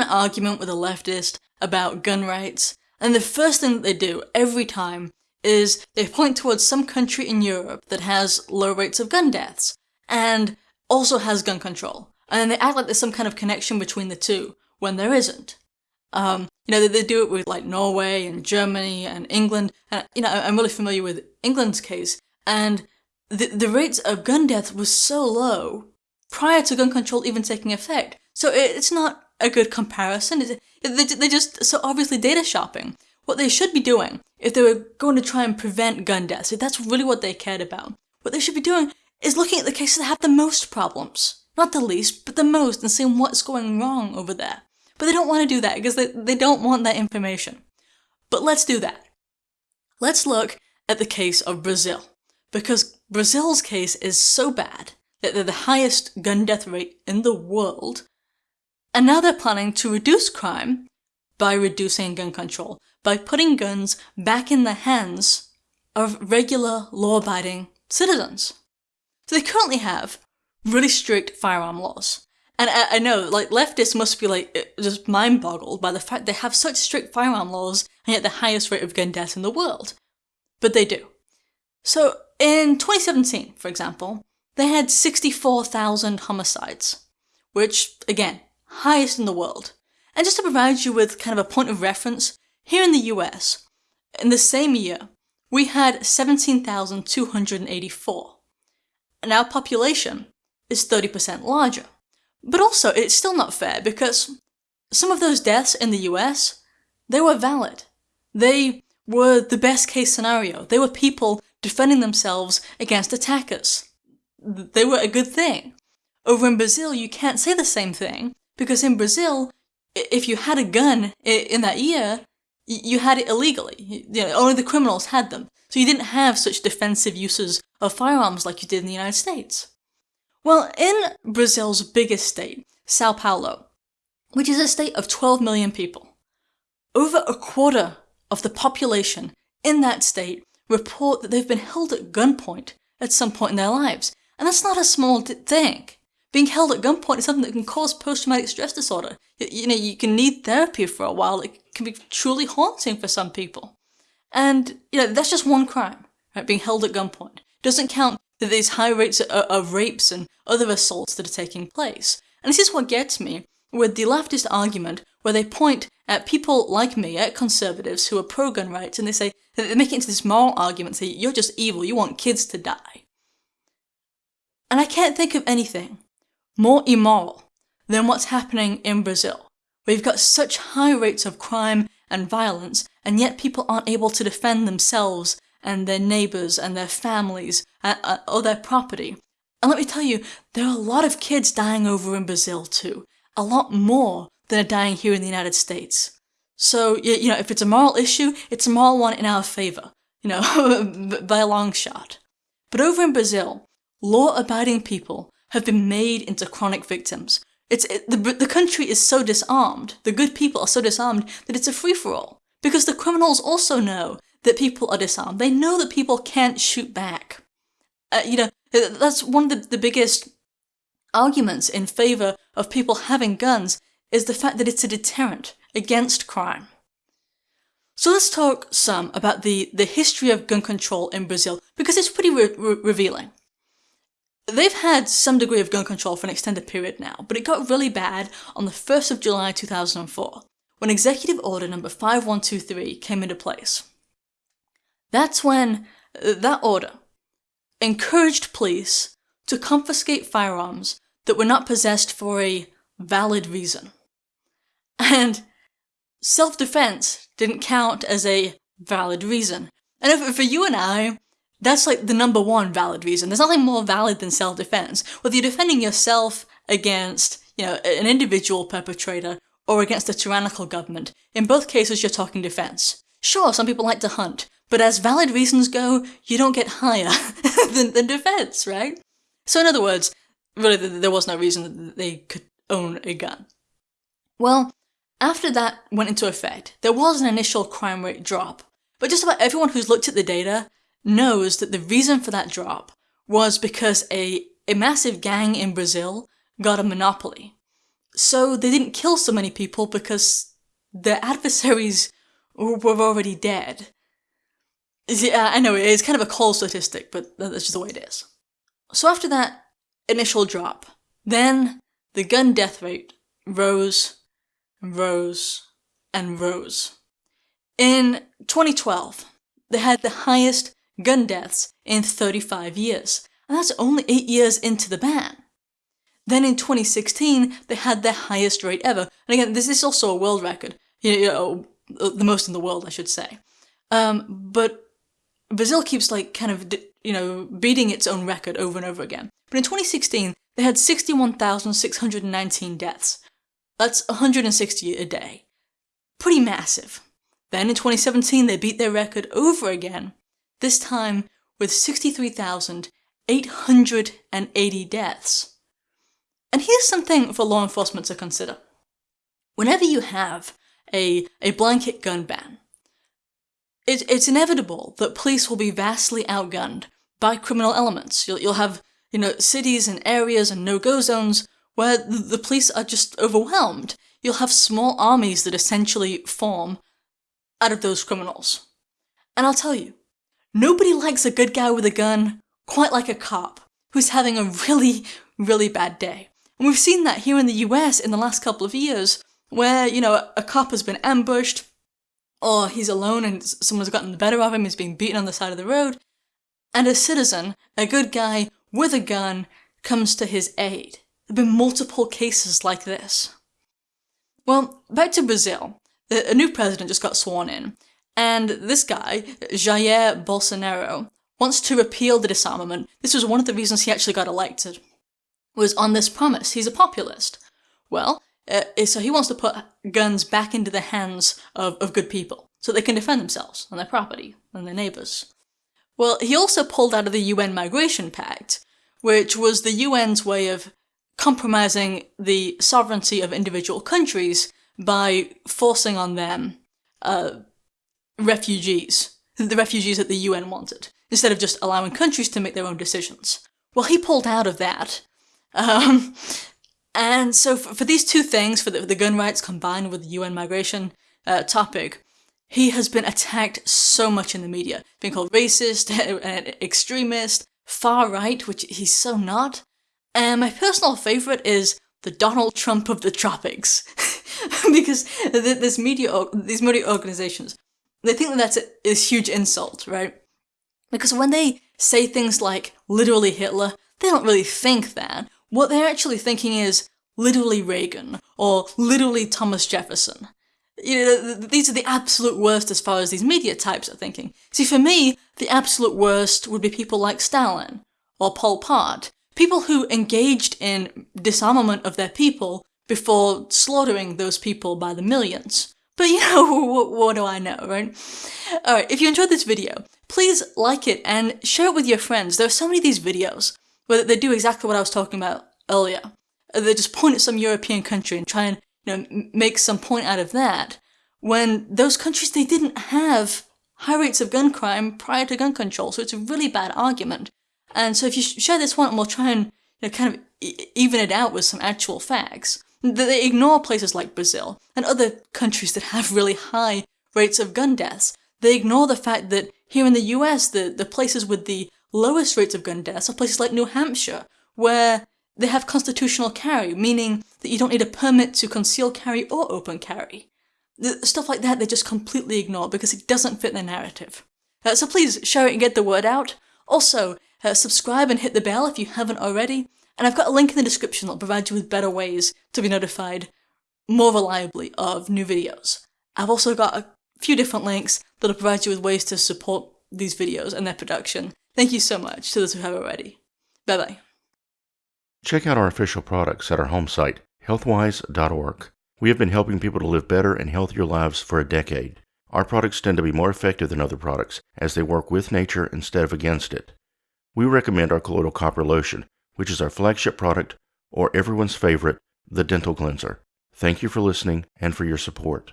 an argument with a leftist about gun rights, and the first thing that they do every time is they point towards some country in Europe that has low rates of gun deaths, and also has gun control. And then they act like there's some kind of connection between the two, when there isn't. Um, you know, they, they do it with like Norway and Germany and England, and you know, I'm really familiar with England's case, and the, the rates of gun death was so low prior to gun control even taking effect. So it, it's not a good comparison. It, they're just so obviously data shopping. What they should be doing, if they were going to try and prevent gun deaths, if that's really what they cared about, what they should be doing is looking at the cases that have the most problems. Not the least, but the most, and seeing what's going wrong over there. But they don't want to do that because they, they don't want that information. But let's do that. Let's look at the case of Brazil. Because Brazil's case is so bad that they're the highest gun death rate in the world, and now they're planning to reduce crime by reducing gun control by putting guns back in the hands of regular law-abiding citizens. So they currently have really strict firearm laws. And I, I, know, like, leftists must be, like, uh, just mind-boggled by the fact they have such strict firearm laws and yet the highest rate of gun deaths in the world. But they do. So, in 2017, for example, they had 64,000 homicides, which, again, highest in the world. And just to provide you with kind of a point of reference, here in the US, in the same year, we had 17,284. And our population is 30% larger. But also, it's still not fair because some of those deaths in the US, they were valid. They were the best case scenario. They were people defending themselves against attackers. They were a good thing. Over in Brazil, you can't say the same thing because in Brazil, if you had a gun in that year, you had it illegally. You know, only the criminals had them. So you didn't have such defensive uses of firearms like you did in the United States. Well, in Brazil's biggest state, Sao Paulo, which is a state of 12 million people, over a quarter of the population in that state report that they've been held at gunpoint at some point in their lives. And that's not a small thing. Being held at gunpoint is something that can cause post-traumatic stress disorder. You know, you can need therapy for a while. It can be truly haunting for some people. And, you know, that's just one crime, right? Being held at gunpoint. It doesn't count that there's high rates of, of rapes and other assaults that are taking place. And this is what gets me with the leftist argument where they point at people like me, at conservatives who are pro-gun rights, and they say, they make it into this moral argument, say, you're just evil, you want kids to die. And I can't think of anything more immoral than what's happening in Brazil. We've got such high rates of crime and violence, and yet people aren't able to defend themselves and their neighbours and their families uh, uh, or their property. And let me tell you, there are a lot of kids dying over in Brazil too. A lot more than are dying here in the United States. So, you know, if it's a moral issue, it's a moral one in our favour, you know, by a long shot. But over in Brazil, law-abiding people have been made into chronic victims. It's it, the, the country is so disarmed, the good people are so disarmed that it's a free-for-all. Because the criminals also know that people are disarmed. They know that people can't shoot back. Uh, you know, that's one of the, the biggest arguments in favour of people having guns is the fact that it's a deterrent against crime. So let's talk some about the, the history of gun control in Brazil, because it's pretty re re revealing. They've had some degree of gun control for an extended period now, but it got really bad on the 1st of July 2004, when Executive Order number 5123 came into place. That's when uh, that order encouraged police to confiscate firearms that were not possessed for a valid reason. And self-defense didn't count as a valid reason. And if, for you and I, that's like the number one valid reason. There's nothing more valid than self-defense. Whether you're defending yourself against, you know, an individual perpetrator or against a tyrannical government, in both cases you're talking defense. Sure, some people like to hunt, but as valid reasons go, you don't get higher than, than defense, right? So in other words, really there was no reason that they could own a gun. Well, after that went into effect, there was an initial crime rate drop, but just about everyone who's looked at the data knows that the reason for that drop was because a, a massive gang in Brazil got a monopoly so they didn't kill so many people because their adversaries were already dead. Yeah, I know, it's kind of a cold statistic, but that's just the way it is. So after that initial drop, then the gun death rate rose and rose and rose. In 2012, they had the highest gun deaths in 35 years, and that's only 8 years into the ban. Then in 2016, they had their highest rate ever. And again, this is also a world record. You know, the most in the world, I should say. Um, but Brazil keeps like kind of, you know, beating its own record over and over again. But in 2016, they had 61,619 deaths. That's 160 a day. Pretty massive. Then in 2017, they beat their record over again, this time with 63,880 deaths. And here's something for law enforcement to consider. Whenever you have a, a blanket gun ban, it, it's inevitable that police will be vastly outgunned by criminal elements. You'll, you'll have, you know, cities and areas and no-go zones where the, the police are just overwhelmed. You'll have small armies that essentially form out of those criminals. And I'll tell you, nobody likes a good guy with a gun quite like a cop who's having a really, really bad day. And we've seen that here in the US in the last couple of years, where, you know, a cop has been ambushed, or he's alone and someone's gotten the better of him, he's being beaten on the side of the road, and a citizen, a good guy with a gun, comes to his aid. There have been multiple cases like this. Well, back to Brazil a new president just got sworn in, and this guy, Jair Bolsonaro, wants to repeal the disarmament. This was one of the reasons he actually got elected, was on this promise. He's a populist. Well, uh, so he wants to put guns back into the hands of, of good people, so they can defend themselves and their property and their neighbours. Well, he also pulled out of the UN Migration Pact, which was the UN's way of compromising the sovereignty of individual countries by forcing on them uh, refugees, the refugees that the UN wanted, instead of just allowing countries to make their own decisions. Well, he pulled out of that. Um, and so for, for, these two things, for the, the, gun rights combined with the UN migration uh, topic, he has been attacked so much in the media, being called racist, extremist, far right, which he's so not. And my personal favorite is the Donald Trump of the tropics. because this media, these media organizations, they think that that's a, a huge insult, right? Because when they say things like literally Hitler, they don't really think that. What they're actually thinking is literally Reagan or literally Thomas Jefferson. You know, these are the absolute worst as far as these media types are thinking. See, for me, the absolute worst would be people like Stalin or Pol Pot, people who engaged in disarmament of their people before slaughtering those people by the millions. But you know, what, what do I know, right? Alright, if you enjoyed this video, please like it and share it with your friends. There are so many of these videos where they do exactly what I was talking about earlier. They just point at some European country and try and you know, make some point out of that, when those countries, they didn't have high rates of gun crime prior to gun control, so it's a really bad argument. And so if you share this one, and we'll try and you know, kind of even it out with some actual facts, they ignore places like Brazil and other countries that have really high rates of gun deaths. They ignore the fact that here in the US, the, the places with the lowest rates of gun deaths are places like New Hampshire, where they have constitutional carry, meaning that you don't need a permit to conceal carry or open carry. Stuff like that they just completely ignore because it doesn't fit their narrative. Uh, so please share it and get the word out. Also, uh, subscribe and hit the bell if you haven't already, and I've got a link in the description that'll provide you with better ways to be notified more reliably of new videos. I've also got a few different links that'll provide you with ways to support these videos and their production. Thank you so much to those who have already. Bye bye. Check out our official products at our home site, healthwise.org. We have been helping people to live better and healthier lives for a decade. Our products tend to be more effective than other products as they work with nature instead of against it. We recommend our colloidal copper lotion, which is our flagship product, or everyone's favorite, the dental cleanser. Thank you for listening and for your support.